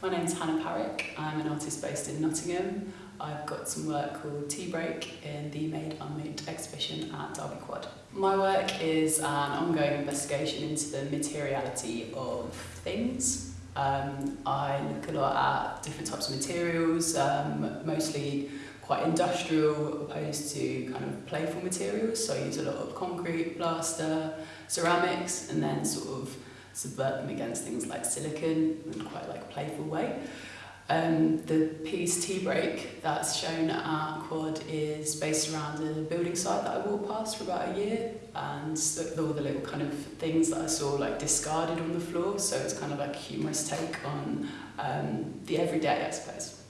My name's Hannah Parrick. I'm an artist based in Nottingham. I've got some work called Tea Break in the Made Unmade exhibition at Derby Quad. My work is an ongoing investigation into the materiality of things. Um, I look a lot at different types of materials, um, mostly quite industrial opposed to kind of playful materials. So I use a lot of concrete, plaster, ceramics, and then sort of subvert them against things like silicon in quite like a playful way. Um, the piece Tea Break that's shown at Quad is based around a building site that I walked past for about a year and all the little kind of things that I saw like discarded on the floor so it's kind of like humorous take on um, the everyday I suppose.